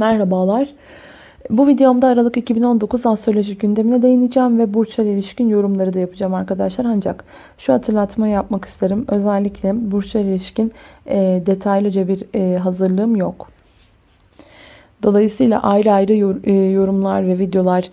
Merhabalar. Bu videomda Aralık 2019 astroloji gündemine değineceğim ve burçlar ilişkin yorumları da yapacağım arkadaşlar. Ancak şu hatırlatmayı yapmak isterim. Özellikle burçlar ilişkin e, detaylıca bir e, hazırlığım yok. Dolayısıyla ayrı ayrı e, yorumlar ve videolar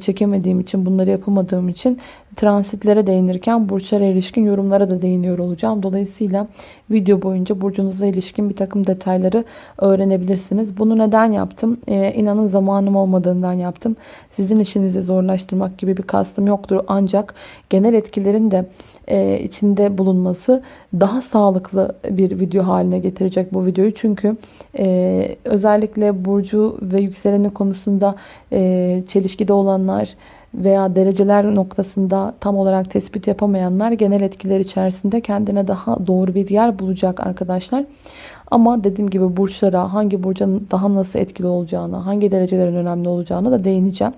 çekemediğim için, bunları yapamadığım için transitlere değinirken burçlara ilişkin yorumlara da değiniyor olacağım. Dolayısıyla video boyunca burcunuza ilişkin bir takım detayları öğrenebilirsiniz. Bunu neden yaptım? Ee, inanın zamanım olmadığından yaptım. Sizin işinizi zorlaştırmak gibi bir kastım yoktur. Ancak genel etkilerin de e, içinde bulunması daha sağlıklı bir video haline getirecek bu videoyu. Çünkü e, özellikle burcu ve yükseleni konusunda e, çelişkide olanlar veya dereceler noktasında tam olarak tespit yapamayanlar genel etkiler içerisinde kendine daha doğru bir yer bulacak arkadaşlar. Ama dediğim gibi burçlara hangi burcun daha nasıl etkili olacağına, hangi derecelerin önemli olacağına da değineceğim.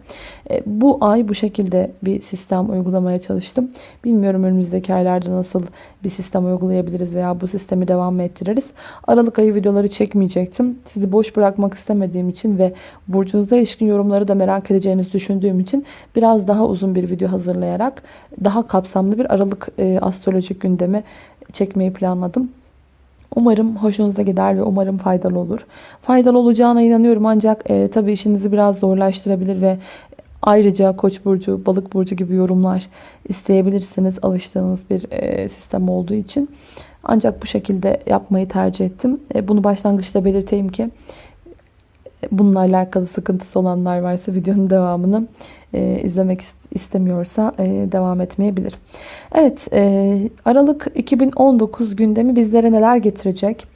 E, bu ay bu şekilde bir sistem uygulamaya çalıştım. Bilmiyorum önümüzdeki aylarda nasıl bir sistem uygulayabiliriz veya bu sistemi devam mı ettiririz. Aralık ayı videoları çekmeyecektim. Sizi boş bırakmak istemediğim için ve burcunuza ilişkin yorumları da merak edeceğinizi düşündüğüm için biraz daha uzun bir video hazırlayarak daha kapsamlı bir Aralık e, astrolojik gündemi çekmeyi planladım. Umarım hoşunuza gider ve umarım faydalı olur. Faydalı olacağına inanıyorum ancak e, tabii işinizi biraz zorlaştırabilir ve ayrıca Koç burcu, Balık burcu gibi yorumlar isteyebilirsiniz alıştığınız bir e, sistem olduğu için. Ancak bu şekilde yapmayı tercih ettim. E, bunu başlangıçta belirteyim ki bununla alakalı sıkıntısı olanlar varsa videonun devamını e, izlemek istemiyorsa e, devam etmeyebilir. Evet e, Aralık 2019 gündemi bizlere neler getirecek?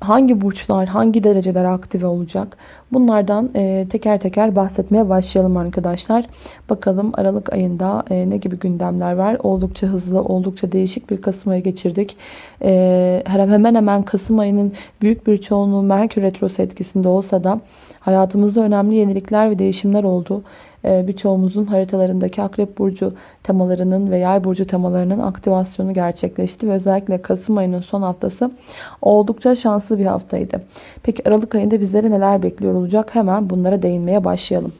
Hangi burçlar, hangi dereceler aktive olacak? Bunlardan e, teker teker bahsetmeye başlayalım arkadaşlar. Bakalım Aralık ayında e, ne gibi gündemler var? Oldukça hızlı, oldukça değişik bir Kasım ayı geçirdik. E, hemen hemen Kasım ayının büyük bir çoğunluğu Merkür Retrosu etkisinde olsa da hayatımızda önemli yenilikler ve değişimler oldu. Ee, birçoğumuzun haritalarındaki Akrep Burcu temalarının ve Yay Burcu temalarının aktivasyonu gerçekleşti. Ve özellikle Kasım ayının son haftası oldukça şanslı bir haftaydı. Peki Aralık ayında bizlere neler bekliyor olacak? Hemen bunlara değinmeye başlayalım.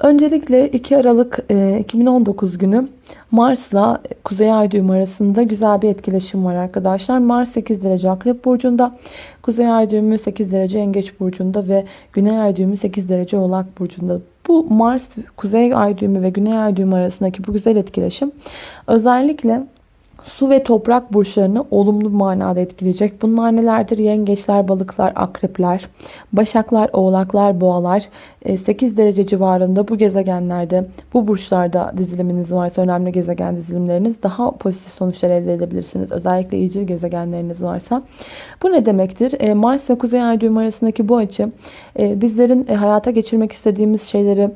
Öncelikle 2 Aralık 2019 e, günü Mars'la Kuzey Ay düğümü arasında güzel bir etkileşim var arkadaşlar. Mars 8 derece Akrep Burcu'nda, Kuzey Ay düğümü 8 derece Yengeç Burcu'nda ve Güney Ay düğümü 8 derece Oğlak Burcu'nda. Bu Mars, Kuzey Ay düğümü ve Güney Ay düğümü arasındaki bu güzel etkileşim özellikle su ve toprak burçlarını olumlu manada etkileyecek. Bunlar nelerdir? Yengeçler, balıklar, akrepler, başaklar, oğlaklar, boğalar 8 e, derece civarında bu gezegenlerde, bu burçlarda diziliminiz varsa önemli gezegen dizilimleriniz daha pozitif sonuçlar elde edebilirsiniz. Özellikle iyicil gezegenleriniz varsa. Bu ne demektir? E, Mars ve Kuzey Ay düğümü arasındaki bu açı e, bizlerin hayata geçirmek istediğimiz şeyleri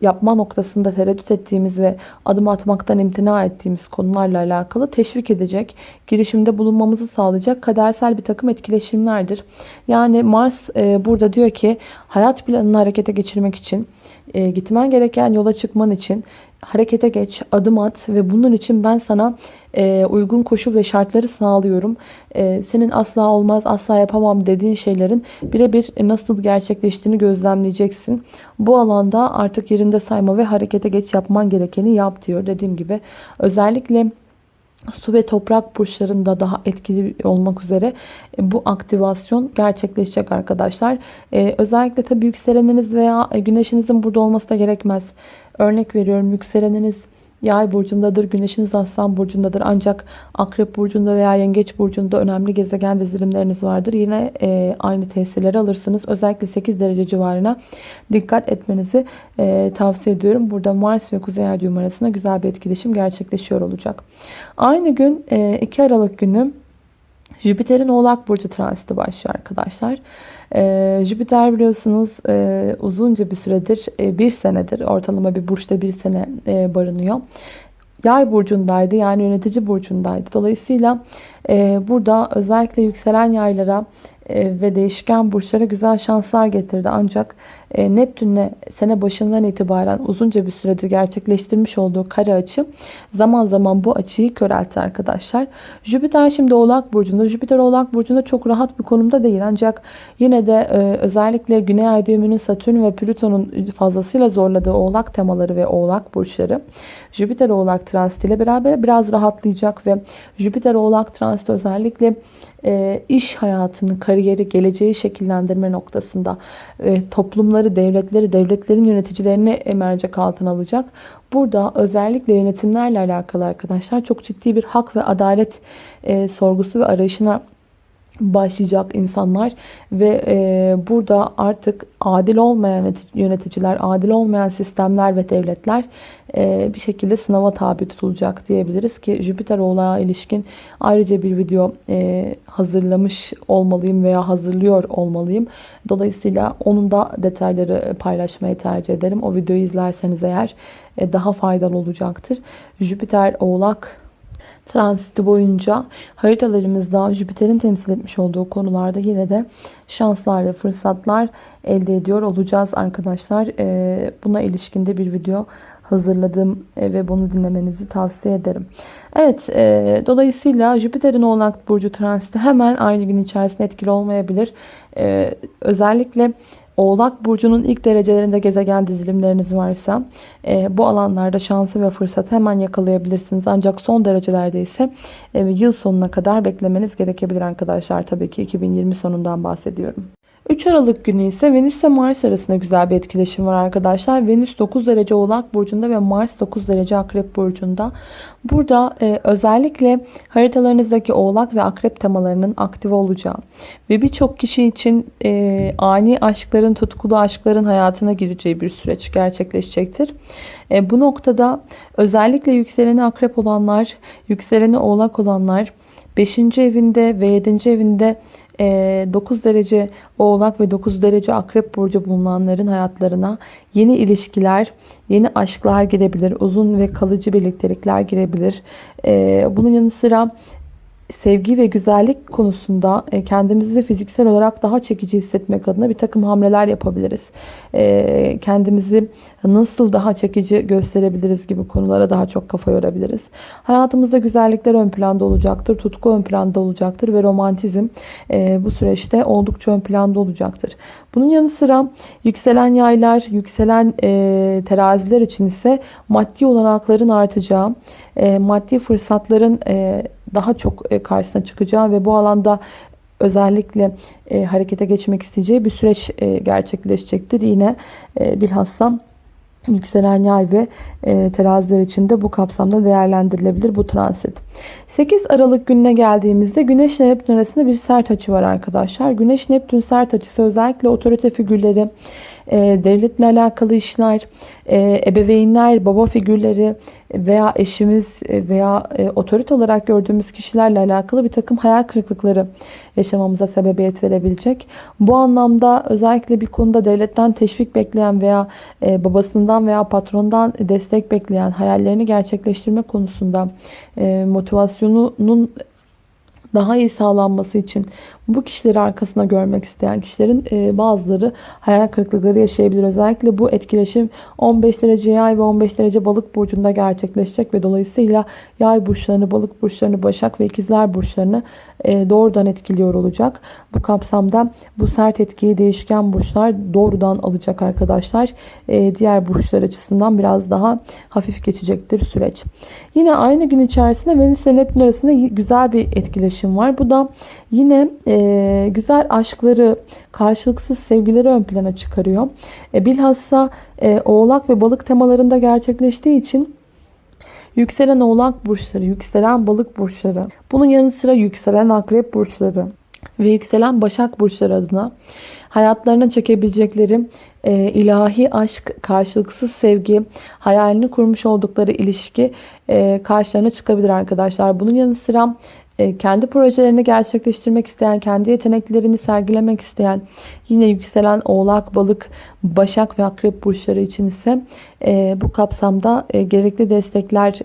yapma noktasında tereddüt ettiğimiz ve adım atmaktan imtina ettiğimiz konularla alakalı teşvik edecek, girişimde bulunmamızı sağlayacak kadersel bir takım etkileşimlerdir. Yani Mars e, burada diyor ki hayat planını harekete geçirmek için, e, gitmen gereken yola çıkman için harekete geç, adım at ve bunun için ben sana e, uygun koşul ve şartları sağlıyorum. E, senin asla olmaz, asla yapamam dediğin şeylerin birebir nasıl gerçekleştiğini gözlemleyeceksin. Bu alanda artık yerinde sayma ve harekete geç yapman gerekeni yap diyor. Dediğim gibi özellikle su ve toprak burçlarında daha etkili olmak üzere e, bu aktivasyon gerçekleşecek arkadaşlar. Ee, özellikle tabii yükseleniniz veya güneşinizin burada olması da gerekmez. Örnek veriyorum yükseleniniz Yay burcundadır, güneşiniz aslan burcundadır. Ancak akrep burcunda veya yengeç burcunda önemli gezegen dizilimleriniz vardır. Yine e, aynı tesirleri alırsınız. Özellikle 8 derece civarına dikkat etmenizi e, tavsiye ediyorum. Burada Mars ve Kuzey Ay arasında güzel bir etkileşim gerçekleşiyor olacak. Aynı gün e, 2 Aralık günü Jüpiter'in Oğlak Burcu transiti başlıyor arkadaşlar. Ee, Jüpiter biliyorsunuz e, uzunca bir süredir, e, bir senedir ortalama bir burçta bir sene e, barınıyor. Yay burcundaydı yani yönetici burcundaydı. Dolayısıyla e, burada özellikle yükselen yaylara e, ve değişken burçlara güzel şanslar getirdi. Ancak e, Neptün'le sene başından itibaren uzunca bir süredir gerçekleştirmiş olduğu kare açı zaman zaman bu açıyı köreltti arkadaşlar. Jüpiter şimdi Oğlak Burcu'nda. Jüpiter Oğlak Burcu'nda çok rahat bir konumda değil. Ancak yine de e, özellikle Güney Ay düğümünün Satürn ve Plüton'un fazlasıyla zorladığı Oğlak temaları ve Oğlak burçları Jüpiter Oğlak transitiyle beraber biraz rahatlayacak ve Jüpiter Oğlak transit özellikle e, iş hayatını, kariyeri, geleceği şekillendirme noktasında e, toplumları, devletleri, devletlerin yöneticilerini mercek altına alacak. Burada özellikle yönetimlerle alakalı arkadaşlar çok ciddi bir hak ve adalet e, sorgusu ve arayışına başlayacak insanlar ve e, burada artık adil olmayan yöneticiler, adil olmayan sistemler ve devletler e, bir şekilde sınava tabi tutulacak diyebiliriz ki Jüpiter oğlağa ilişkin ayrıca bir video e, hazırlamış olmalıyım veya hazırlıyor olmalıyım. Dolayısıyla onun da detayları paylaşmayı tercih ederim. O videoyu izlerseniz eğer e, daha faydalı olacaktır. Jüpiter oğlak transiti boyunca haritalarımızda Jüpiter'in temsil etmiş olduğu konularda yine de şanslar ve fırsatlar elde ediyor olacağız arkadaşlar. Ee, buna ilişkinde bir video hazırladım e, ve bunu dinlemenizi tavsiye ederim. Evet e, dolayısıyla Jüpiter'in oğlak burcu transiti hemen aynı gün içerisinde etkili olmayabilir. E, özellikle Oğlak Burcu'nun ilk derecelerinde gezegen dizilimleriniz varsa e, bu alanlarda şansı ve fırsatı hemen yakalayabilirsiniz. Ancak son derecelerde ise e, yıl sonuna kadar beklemeniz gerekebilir arkadaşlar. Tabii ki 2020 sonundan bahsediyorum. 3 Aralık günü ise Venüs ve Mars arasında güzel bir etkileşim var arkadaşlar. Venüs 9 derece Oğlak Burcu'nda ve Mars 9 derece Akrep Burcu'nda. Burada e, özellikle haritalarınızdaki Oğlak ve Akrep temalarının aktif olacağı ve birçok kişi için e, ani aşkların, tutkulu aşkların hayatına gireceği bir süreç gerçekleşecektir. E, bu noktada özellikle yükseleni Akrep olanlar, yükseleni Oğlak olanlar, 5. evinde ve 7. evinde 9 ee, derece oğlak ve 9 derece akrep burcu bulunanların hayatlarına yeni ilişkiler, yeni aşklar girebilir. Uzun ve kalıcı birliktelikler girebilir. Ee, bunun yanı sıra sevgi ve güzellik konusunda e, kendimizi fiziksel olarak daha çekici hissetmek adına bir takım hamleler yapabiliriz. E, kendimizi nasıl daha çekici gösterebiliriz gibi konulara daha çok kafa yorabiliriz. Hayatımızda güzellikler ön planda olacaktır, tutku ön planda olacaktır ve romantizm e, bu süreçte oldukça ön planda olacaktır. Bunun yanı sıra yükselen yaylar, yükselen teraziler için ise maddi olanakların artacağı, maddi fırsatların daha çok e, karşısına çıkacağı ve bu alanda özellikle e, harekete geçmek isteyeceği bir süreç e, gerçekleşecektir. Yine e, bilhassa yükselen yay ve e, teraziler için de bu kapsamda değerlendirilebilir bu transit. 8 Aralık gününe geldiğimizde Güneş ile Neptün arasında bir sert açı var arkadaşlar. Güneş Neptün sert açısı özellikle otorite figürleri, e, devletle alakalı işler, e, ebeveynler, baba figürleri veya eşimiz veya e, otorite olarak gördüğümüz kişilerle alakalı bir takım hayal kırıklıkları yaşamamıza sebebiyet verebilecek. Bu anlamda özellikle bir konuda devletten teşvik bekleyen veya e, babasından veya patrondan destek bekleyen hayallerini gerçekleştirme konusunda e, motivasyonunun daha iyi sağlanması için bu kişileri arkasına görmek isteyen kişilerin e, bazıları hayal kırıklıkları yaşayabilir. Özellikle bu etkileşim 15 derece yay ve 15 derece balık burcunda gerçekleşecek ve dolayısıyla yay burçlarını, balık burçlarını, başak ve ikizler burçlarını e, doğrudan etkiliyor olacak. Bu kapsamda bu sert etkiyi değişken burçlar doğrudan alacak arkadaşlar. E, diğer burçlar açısından biraz daha hafif geçecektir süreç. Yine aynı gün içerisinde Venüs ve Neptün arasında güzel bir etkileşim var. Bu da yine e, güzel aşkları, karşılıksız sevgileri ön plana çıkarıyor. E, bilhassa e, oğlak ve balık temalarında gerçekleştiği için yükselen oğlak burçları, yükselen balık burçları, bunun yanı sıra yükselen akrep burçları ve yükselen başak burçları adına hayatlarına çekebilecekleri e, ilahi aşk, karşılıksız sevgi, hayalini kurmuş oldukları ilişki e, karşılarına çıkabilir arkadaşlar. Bunun yanı sıra kendi projelerini gerçekleştirmek isteyen, kendi yeteneklerini sergilemek isteyen, yine yükselen oğlak, balık, başak ve akrep burçları için ise e, bu kapsamda e, gerekli destekler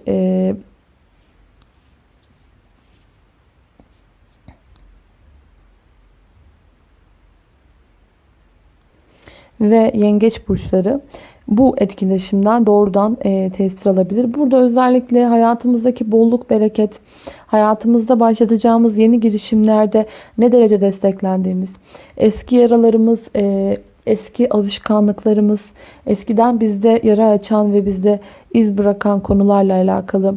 ve yengeç burçları bu etkileşimden doğrudan e, tesir alabilir. Burada özellikle hayatımızdaki bolluk, bereket, hayatımızda başlatacağımız yeni girişimlerde ne derece desteklendiğimiz, eski yaralarımız, e, eski alışkanlıklarımız, eskiden bizde yara açan ve bizde iz bırakan konularla alakalı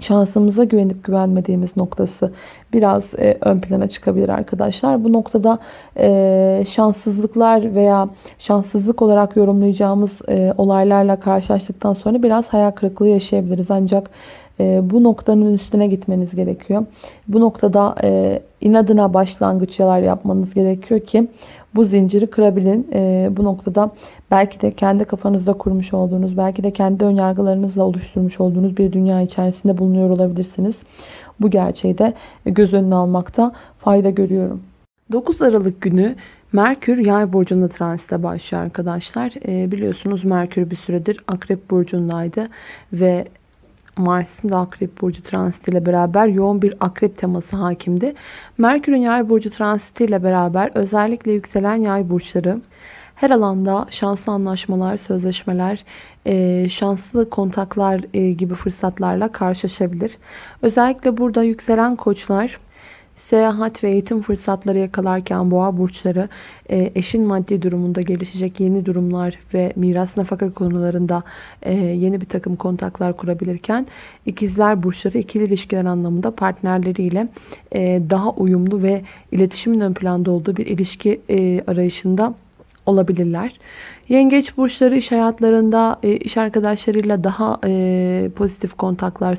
şansımıza güvenip güvenmediğimiz noktası biraz e, ön plana çıkabilir arkadaşlar. Bu noktada e, şanssızlıklar veya şanssızlık olarak yorumlayacağımız e, olaylarla karşılaştıktan sonra biraz hayal kırıklığı yaşayabiliriz. Ancak e, bu noktanın üstüne gitmeniz gerekiyor. Bu noktada e, inadına başlangıçlar yapmanız gerekiyor ki bu zinciri kırabilin. E, bu noktada belki de kendi kafanızda kurmuş olduğunuz, belki de kendi önyargılarınızla oluşturmuş olduğunuz bir dünya içerisinde bulunuyor olabilirsiniz. Bu gerçeği de göz önüne almakta fayda görüyorum. 9 Aralık günü Merkür yay burcunda transite başlıyor arkadaşlar. E, biliyorsunuz Merkür bir süredir Akrep burcundaydı ve Mars'ın da Akrep Burcu transitiyle beraber yoğun bir akrep teması hakimdi. Merkür'ün yay burcu transitiyle beraber özellikle yükselen yay burçları her alanda şanslı anlaşmalar, sözleşmeler, e, şanslı kontaklar e, gibi fırsatlarla karşılaşabilir. Özellikle burada yükselen koçlar Seyahat ve eğitim fırsatları yakalarken boğa burçları e, eşin maddi durumunda gelişecek yeni durumlar ve miras nafaka konularında yeni bir takım kontaklar kurabilirken ikizler burçları ikili ilişkiler anlamında partnerleriyle daha uyumlu ve iletişimin ön planda olduğu bir ilişki arayışında olabilirler. Yengeç burçları iş hayatlarında iş arkadaşlarıyla daha pozitif kontaklar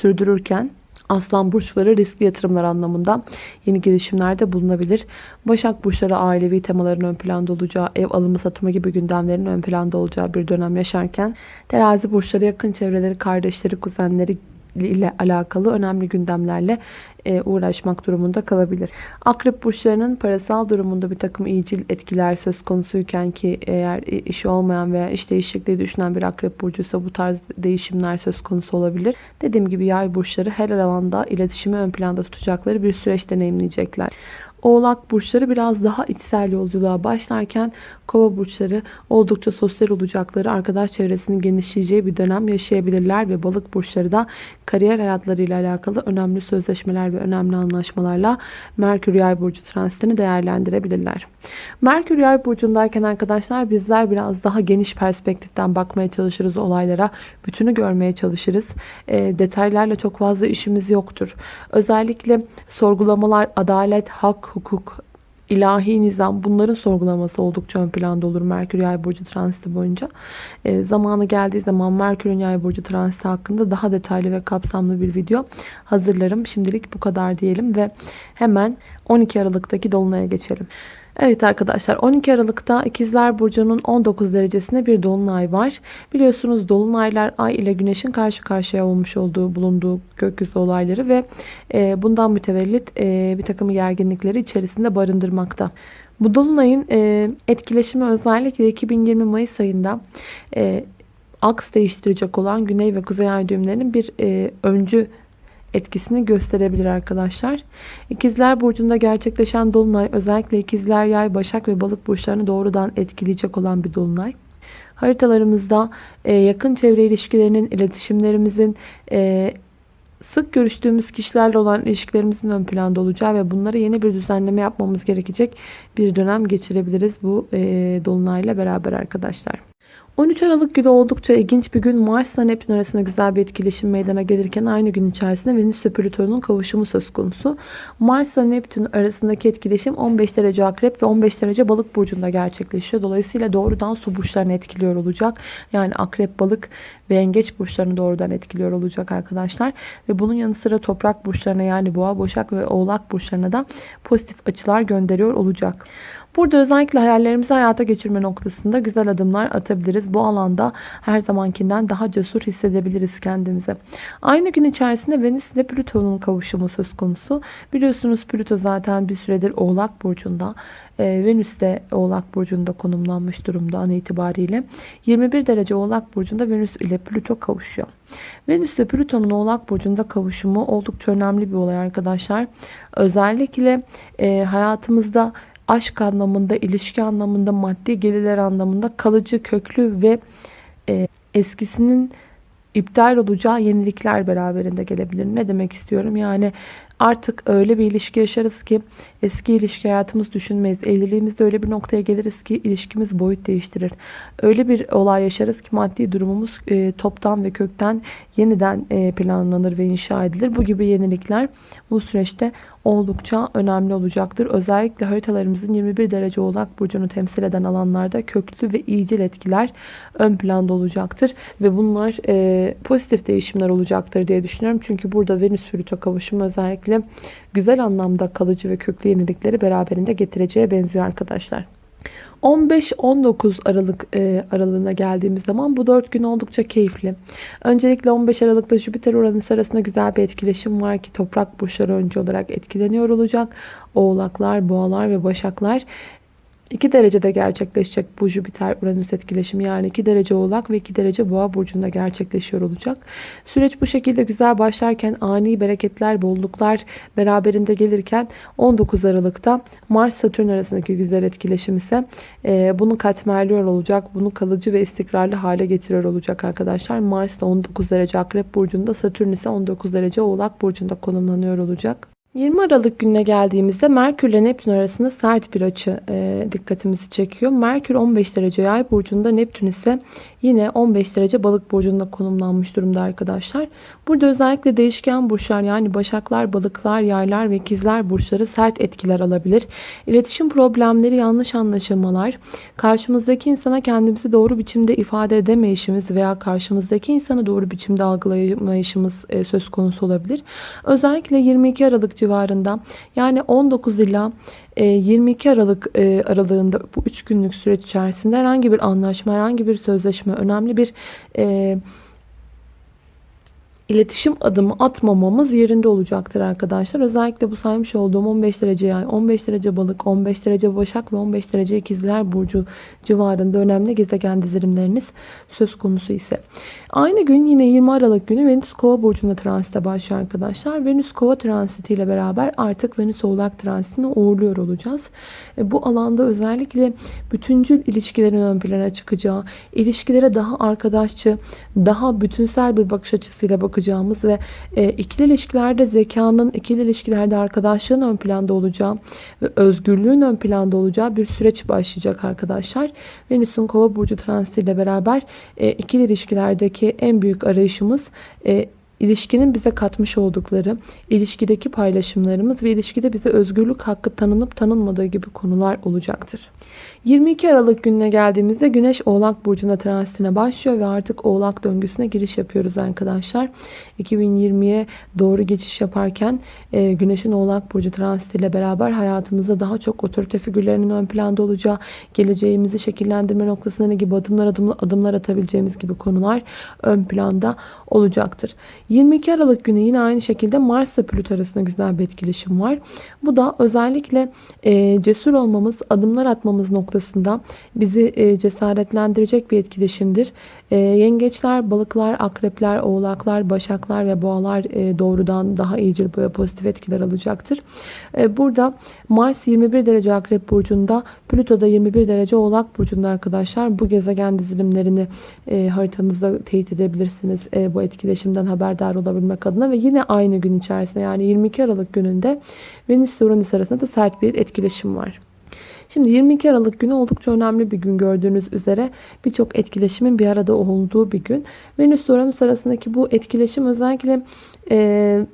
sürdürürken Aslan burçları riskli yatırımlar anlamında yeni girişimlerde bulunabilir. Başak burçları ailevi temaların ön planda olacağı, ev alımı satımı gibi gündemlerin ön planda olacağı bir dönem yaşarken terazi burçları yakın çevreleri, kardeşleri, kuzenleri ile alakalı önemli gündemlerle e, uğraşmak durumunda kalabilir. Akrep burçlarının parasal durumunda bir takım iyicil etkiler söz konusuyken ki eğer işi olmayan veya iş değişikliği düşünen bir akrep burcuysa bu tarz değişimler söz konusu olabilir. Dediğim gibi yay burçları her alanda iletişimi ön planda tutacakları bir süreç deneyimleyecekler. Oğlak burçları biraz daha içsel yolculuğa başlarken kova burçları oldukça sosyal olacakları, arkadaş çevresinin genişleyeceği bir dönem yaşayabilirler ve balık burçları da kariyer hayatlarıyla alakalı önemli sözleşmeler ve önemli anlaşmalarla Merkür Yay burcu transitini değerlendirebilirler. Merkür Yay burcundayken arkadaşlar bizler biraz daha geniş perspektiften bakmaya çalışırız olaylara. Bütünü görmeye çalışırız. E, detaylarla çok fazla işimiz yoktur. Özellikle sorgulamalar, adalet, hak, hukuk, ilahi nizam bunların sorgulaması oldukça ön planda olur Merkür Yay burcu transiti boyunca. E, zamanı geldiği zaman Merkür'ün Yay burcu transiti hakkında daha detaylı ve kapsamlı bir video hazırlarım. Şimdilik bu kadar diyelim ve hemen 12 Aralık'taki dolunaya geçelim. Evet arkadaşlar 12 Aralık'ta İkizler Burcu'nun 19 derecesinde bir dolunay var. Biliyorsunuz dolunaylar ay ile güneşin karşı karşıya olmuş olduğu bulunduğu gökyüzü olayları ve e, bundan mütevellit e, bir takım gerginlikleri içerisinde barındırmakta. Bu dolunayın e, etkileşimi özellikle 2020 Mayıs ayında aks değiştirecek olan güney ve kuzey ay düğümlerinin bir öncü etkisini gösterebilir arkadaşlar. İkizler Burcu'nda gerçekleşen Dolunay özellikle İkizler, Yay, Başak ve Balık burçlarını doğrudan etkileyecek olan bir Dolunay. Haritalarımızda e, yakın çevre ilişkilerinin, iletişimlerimizin, e, sık görüştüğümüz kişilerle olan ilişkilerimizin ön planda olacağı ve bunlara yeni bir düzenleme yapmamız gerekecek bir dönem geçirebiliriz bu e, Dolunayla beraber arkadaşlar. 13 Aralık günü oldukça ilginç bir gün. Mars ile Neptün arasında güzel bir etkileşim meydana gelirken aynı gün içerisinde Venüs ve Plüton'un kavuşumu söz konusu. Mars ile Neptün arasındaki etkileşim 15 derece akrep ve 15 derece balık burcunda gerçekleşiyor. Dolayısıyla doğrudan su burçlarını etkiliyor olacak. Yani akrep, balık ve yengeç burçlarını doğrudan etkiliyor olacak arkadaşlar. Ve bunun yanı sıra toprak burçlarına yani boğa, boşak ve oğlak burçlarına da pozitif açılar gönderiyor olacak. Burada özellikle hayallerimizi hayata geçirme noktasında güzel adımlar atabiliriz. Bu alanda her zamankinden daha cesur hissedebiliriz kendimizi. Aynı gün içerisinde Venüs ile Plüton'un kavuşumu söz konusu. Biliyorsunuz Plüto zaten bir süredir Oğlak Burcu'nda. Ee, Venüs de Oğlak Burcu'nda konumlanmış durumda an itibariyle. 21 derece Oğlak Burcu'nda Venüs ile Plüto kavuşuyor. Venüs ile Plüton'un Oğlak Burcu'nda kavuşumu oldukça önemli bir olay arkadaşlar. Özellikle e, hayatımızda aşk anlamında, ilişki anlamında, maddi gelirler anlamında kalıcı, köklü ve e, eskisinin iptal olacağı yenilikler beraberinde gelebilir. Ne demek istiyorum? Yani artık öyle bir ilişki yaşarız ki eski ilişki hayatımız düşünmeyiz. Evliliğimizde öyle bir noktaya geliriz ki ilişkimiz boyut değiştirir. Öyle bir olay yaşarız ki maddi durumumuz e, toptan ve kökten yeniden e, planlanır ve inşa edilir. Bu gibi yenilikler bu süreçte oldukça önemli olacaktır. Özellikle haritalarımızın 21 derece oğlak burcunu temsil eden alanlarda köklü ve iyicil etkiler ön planda olacaktır. Ve bunlar e, pozitif değişimler olacaktır diye düşünüyorum. Çünkü burada Venüs Plüto kavuşumu özellikle güzel anlamda kalıcı ve köklü yenilikleri beraberinde getireceğe benziyor arkadaşlar. 15-19 Aralık e, aralığına geldiğimiz zaman bu 4 gün oldukça keyifli. Öncelikle 15 Aralık'ta Jüpiter Uranüs arasında güzel bir etkileşim var ki toprak burçları önce olarak etkileniyor olacak. Oğlaklar, boğalar ve başaklar 2 derecede gerçekleşecek bu Jüpiter Uranüs etkileşimi yani 2 derece oğlak ve 2 derece boğa burcunda gerçekleşiyor olacak. Süreç bu şekilde güzel başlarken ani bereketler, bolluklar beraberinde gelirken 19 Aralık'ta Mars Satürn arasındaki güzel etkileşim ise e, bunu katmerliyor olacak. Bunu kalıcı ve istikrarlı hale getiriyor olacak arkadaşlar. Mars da 19 derece Akrep burcunda, Satürn ise 19 derece Oğlak burcunda konumlanıyor olacak. 20 Aralık gününe geldiğimizde Merkür ile Neptün arasında sert bir açı e, dikkatimizi çekiyor. Merkür 15 derece yay burcunda, Neptün ise yine 15 derece balık burcunda konumlanmış durumda arkadaşlar. Burada özellikle değişken burçlar yani başaklar, balıklar, yaylar ve ikizler burçları sert etkiler alabilir. İletişim problemleri, yanlış anlaşılmalar, karşımızdaki insana kendimizi doğru biçimde ifade edemeyişimiz veya karşımızdaki insanı doğru biçimde algılayamayışımız e, söz konusu olabilir. Özellikle 22 Aralık civarında yani 19 ila 22 e, Aralık e, aralığında bu 3 günlük süreç içerisinde herhangi bir anlaşma, herhangi bir sözleşme, önemli bir e, iletişim adımı atmamamız yerinde olacaktır arkadaşlar. Özellikle bu saymış olduğum 15 derece yay, 15 derece balık, 15 derece başak ve 15 derece ikizler burcu civarında önemli gezegen dizilimleriniz söz konusu ise. Aynı gün yine 20 Aralık günü Venüs Kova burcunda transite başlıyor arkadaşlar. Venüs Kova transiti ile beraber artık Venüs Oğlak transitini uğurluyor olacağız. E, bu alanda özellikle bütüncül ilişkilerin ön plana çıkacağı, ilişkilere daha arkadaşçı, daha bütünsel bir bakış açısıyla bakacağımız ve e, ikili ilişkilerde zekanın, ikili ilişkilerde arkadaşlığın ön planda olacağı ve özgürlüğün ön planda olacağı bir süreç başlayacak arkadaşlar. Venüs'ün Kova burcu transiti ile beraber e, ikili ilişkilerdeki ki en büyük arayışımız e, ilişkinin bize katmış oldukları, ilişkideki paylaşımlarımız ve ilişkide bize özgürlük hakkı tanınıp tanınmadığı gibi konular olacaktır. 22 Aralık gününe geldiğimizde Güneş Oğlak Burcu'na transitine başlıyor ve artık Oğlak döngüsüne giriş yapıyoruz arkadaşlar. 2020'ye doğru geçiş yaparken e, Güneş'in Oğlak Burcu transitiyle beraber hayatımızda daha çok otorite figürlerinin ön planda olacağı, geleceğimizi şekillendirme noktasında gibi adımlar adımlar, adımlar atabileceğimiz gibi konular ön planda olacaktır. 22 Aralık günü yine aynı şekilde Mars ile Plüto arasında güzel bir etkileşim var. Bu da özellikle e, cesur olmamız, adımlar atmamız noktasında bizi e, cesaretlendirecek bir etkileşimdir. E, yengeçler, balıklar, akrepler, oğlaklar, başaklar ve boğalar e, doğrudan daha iyice ve pozitif etkiler alacaktır. E, burada Mars 21 derece akrep burcunda, Plüto da 21 derece oğlak burcunda arkadaşlar. Bu gezegen dizilimlerini e, haritanızda teyit edebilirsiniz e, bu etkileşimden haberdar olabilmek adına ve yine aynı gün içerisinde yani 22 Aralık gününde Venüs ile Uranüs arasında da sert bir etkileşim var. Şimdi 22 Aralık günü oldukça önemli bir gün gördüğünüz üzere birçok etkileşimin bir arada olduğu bir gün. Venüs Uranüs arasındaki bu etkileşim özellikle e,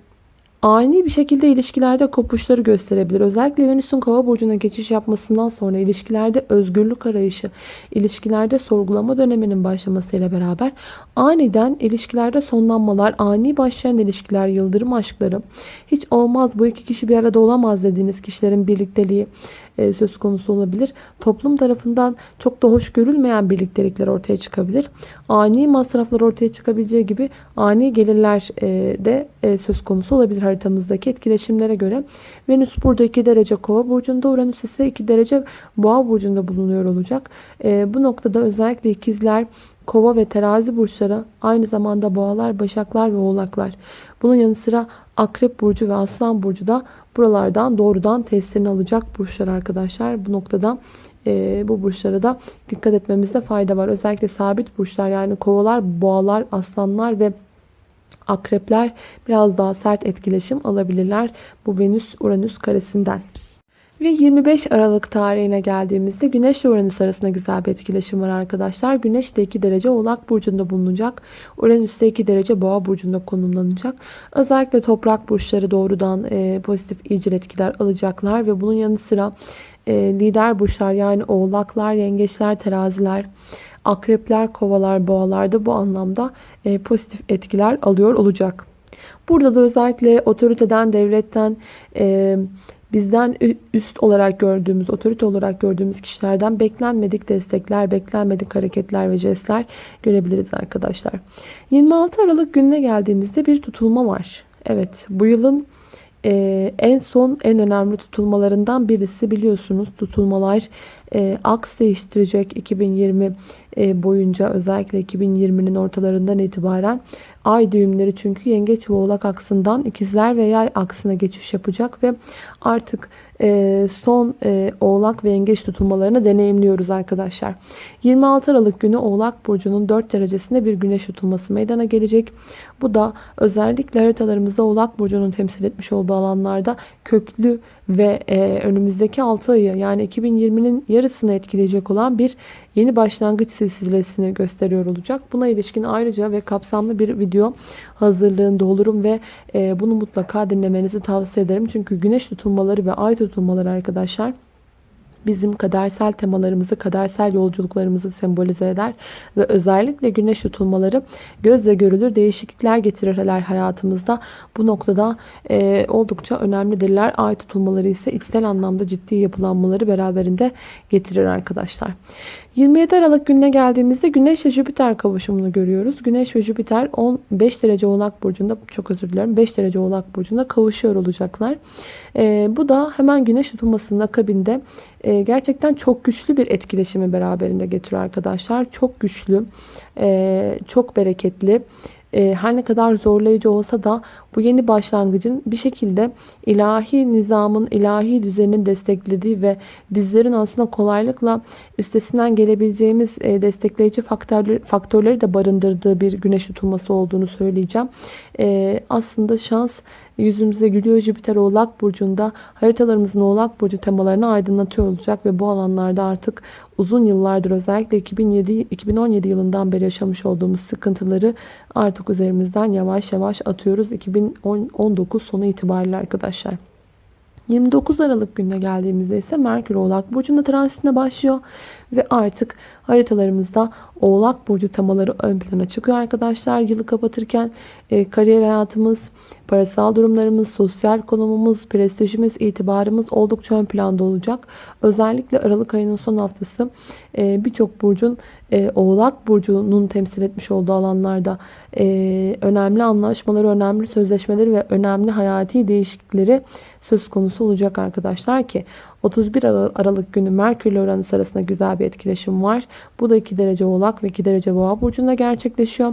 ani bir şekilde ilişkilerde kopuşları gösterebilir. Özellikle Venüs'ün kova burcuna geçiş yapmasından sonra ilişkilerde özgürlük arayışı, ilişkilerde sorgulama döneminin başlamasıyla beraber aniden ilişkilerde sonlanmalar, ani başlayan ilişkiler, yıldırım aşkları, hiç olmaz bu iki kişi bir arada olamaz dediğiniz kişilerin birlikteliği, e, söz konusu olabilir. Toplum tarafından çok da hoş görülmeyen birliktelikler ortaya çıkabilir. Ani masraflar ortaya çıkabileceği gibi ani gelirler e, de e, söz konusu olabilir haritamızdaki etkileşimlere göre. Venüs burada 2 derece kova burcunda, Uranüs ise 2 derece boğa burcunda bulunuyor olacak. Bu noktada özellikle ikizler, kova ve terazi burçları aynı zamanda boğalar, başaklar ve oğlaklar. Bunun yanı sıra akrep burcu ve aslan burcu da buralardan doğrudan tesirini alacak burçlar arkadaşlar. Bu noktada e, bu burçlara da dikkat etmemizde fayda var. Özellikle sabit burçlar yani kovalar, boğalar, aslanlar ve akrepler biraz daha sert etkileşim alabilirler bu Venüs-Uranüs karesinden. Ve 25 Aralık tarihine geldiğimizde Güneş ve Uranüs arasında güzel bir etkileşim var arkadaşlar. Güneş de 2 derece Oğlak Burcu'nda bulunacak. Uranüs de 2 derece Boğa Burcu'nda konumlanacak. Özellikle toprak burçları doğrudan e, pozitif iyicil etkiler alacaklar. Ve bunun yanı sıra e, lider burçlar yani Oğlaklar, Yengeçler, Teraziler, Akrepler, Kovalar, Boğalar da bu anlamda e, pozitif etkiler alıyor olacak. Burada da özellikle otoriteden, devletten, e, bizden üst olarak gördüğümüz, otorite olarak gördüğümüz kişilerden beklenmedik destekler, beklenmedik hareketler ve jestler görebiliriz arkadaşlar. 26 Aralık gününe geldiğimizde bir tutulma var. Evet bu yılın e, en son en önemli tutulmalarından birisi biliyorsunuz tutulmalar e, aks değiştirecek 2020 e, boyunca özellikle 2020'nin ortalarından itibaren ay düğümleri çünkü yengeç ve oğlak aksından ikizler ve yay aksına geçiş yapacak ve artık e, son e, oğlak ve yengeç tutulmalarını deneyimliyoruz arkadaşlar. 26 Aralık günü oğlak burcunun 4 derecesinde bir güneş tutulması meydana gelecek. Bu da özellikle haritalarımızda oğlak burcunun temsil etmiş olduğu alanlarda köklü ve e, önümüzdeki 6 ayı yani 2020'nin yarısını etkileyecek olan bir yeni başlangıç silsilesini gösteriyor olacak. Buna ilişkin ayrıca ve kapsamlı bir video hazırlığında olurum ve e, bunu mutlaka dinlemenizi tavsiye ederim. Çünkü güneş tutulmaları ve ay tutulmaları arkadaşlar bizim kadersel temalarımızı, kadersel yolculuklarımızı sembolize eder. Ve özellikle güneş tutulmaları gözle görülür değişiklikler getirirler hayatımızda. Bu noktada e, oldukça önemlidirler. Ay tutulmaları ise içsel anlamda ciddi yapılanmaları beraberinde getirir arkadaşlar. 27 Aralık gününe geldiğimizde Güneş ve Jüpiter kavuşumunu görüyoruz. Güneş ve Jüpiter 15 derece Oğlak Burcu'nda, çok özür dilerim 5 derece Oğlak Burcu'nda kavuşuyor olacaklar. E, bu da hemen Güneş tutulmasının akabinde e, gerçekten çok güçlü bir etkileşimi beraberinde getiriyor arkadaşlar. Çok güçlü, e, çok bereketli e, her ne kadar zorlayıcı olsa da bu yeni başlangıcın bir şekilde ilahi nizamın, ilahi düzenin desteklediği ve bizlerin aslında kolaylıkla üstesinden gelebileceğimiz e, destekleyici faktörleri, de barındırdığı bir güneş tutulması olduğunu söyleyeceğim. E, aslında şans yüzümüze gülüyor. Jüpiter Oğlak Burcu'nda haritalarımızın Oğlak Burcu temalarını aydınlatıyor olacak ve bu alanlarda artık uzun yıllardır özellikle 2007 2017 yılından beri yaşamış olduğumuz sıkıntıları artık üzerimizden yavaş yavaş atıyoruz 2019 sonu itibariyle arkadaşlar. 29 Aralık gününe geldiğimizde ise Merkür Oğlak Burcu'nda transitine başlıyor. Ve artık haritalarımızda Oğlak Burcu temaları ön plana çıkıyor arkadaşlar. Yılı kapatırken e, kariyer hayatımız, parasal durumlarımız, sosyal konumumuz, prestijimiz, itibarımız oldukça ön planda olacak. Özellikle Aralık ayının son haftası e, birçok burcun e, Oğlak Burcu'nun temsil etmiş olduğu alanlarda e, önemli anlaşmaları, önemli sözleşmeleri ve önemli hayati değişiklikleri söz konusu olacak arkadaşlar ki 31 Aralık günü Merkür ile Uranüs arasında güzel bir etkileşim var. Bu da 2 derece Oğlak ve 2 derece Boğa burcunda gerçekleşiyor.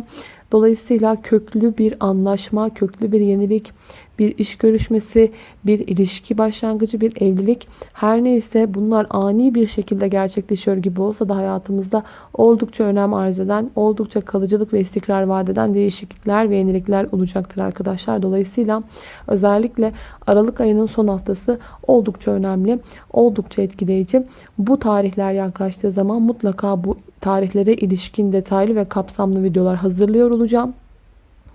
Dolayısıyla köklü bir anlaşma, köklü bir yenilik, bir iş görüşmesi, bir ilişki başlangıcı, bir evlilik her neyse bunlar ani bir şekilde gerçekleşiyor gibi olsa da hayatımızda oldukça önem arz eden, oldukça kalıcılık ve istikrar vadeden değişiklikler ve yenilikler olacaktır arkadaşlar. Dolayısıyla özellikle Aralık ayının son haftası oldukça önemli, oldukça etkileyici. Bu tarihler yaklaştığı zaman mutlaka bu tarihlere ilişkin detaylı ve kapsamlı videolar hazırlıyor olacağım.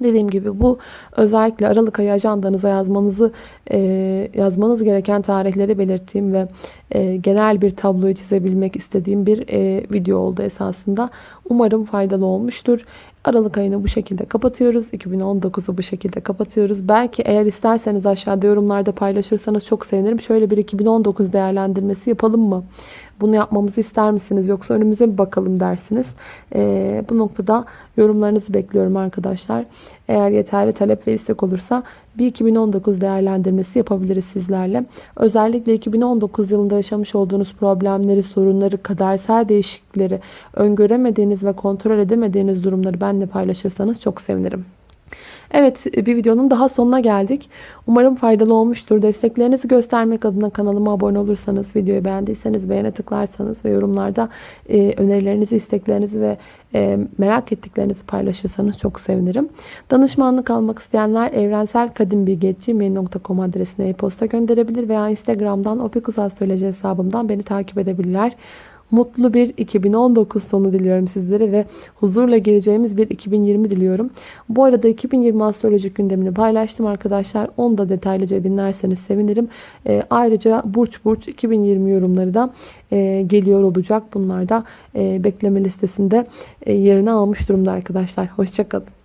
Dediğim gibi bu özellikle Aralık ayı ajandanıza yazmanızı e, yazmanız gereken tarihleri belirttiğim ve e, genel bir tabloyu çizebilmek istediğim bir e, video oldu esasında. Umarım faydalı olmuştur. Aralık ayını bu şekilde kapatıyoruz. 2019'u bu şekilde kapatıyoruz. Belki eğer isterseniz aşağıda yorumlarda paylaşırsanız çok sevinirim. Şöyle bir 2019 değerlendirmesi yapalım mı? Bunu yapmamızı ister misiniz? Yoksa önümüze bir bakalım dersiniz. Ee, bu noktada yorumlarınızı bekliyorum arkadaşlar. Eğer yeterli talep ve istek olursa bir 2019 değerlendirmesi yapabiliriz sizlerle. Özellikle 2019 yılında yaşamış olduğunuz problemleri, sorunları, kadersel değişiklikleri, öngöremediğiniz ve kontrol edemediğiniz durumları benimle paylaşırsanız çok sevinirim. Evet bir videonun daha sonuna geldik. Umarım faydalı olmuştur. Desteklerinizi göstermek adına kanalıma abone olursanız, videoyu beğendiyseniz beğene tıklarsanız ve yorumlarda e, önerilerinizi, isteklerinizi ve e, merak ettiklerinizi paylaşırsanız çok sevinirim. Danışmanlık almak isteyenler evrenselkadimbilgi.gmail.com adresine e-posta gönderebilir veya Instagram'dan opikuzastroloji hesabımdan beni takip edebilirler. Mutlu bir 2019 sonu diliyorum sizlere ve huzurla gireceğimiz bir 2020 diliyorum. Bu arada 2020 astrolojik gündemini paylaştım arkadaşlar. Onu da detaylıca dinlerseniz sevinirim. E, ayrıca burç burç 2020 yorumları da e, geliyor olacak. Bunlar da e, bekleme listesinde e, yerini almış durumda arkadaşlar. Hoşçakalın.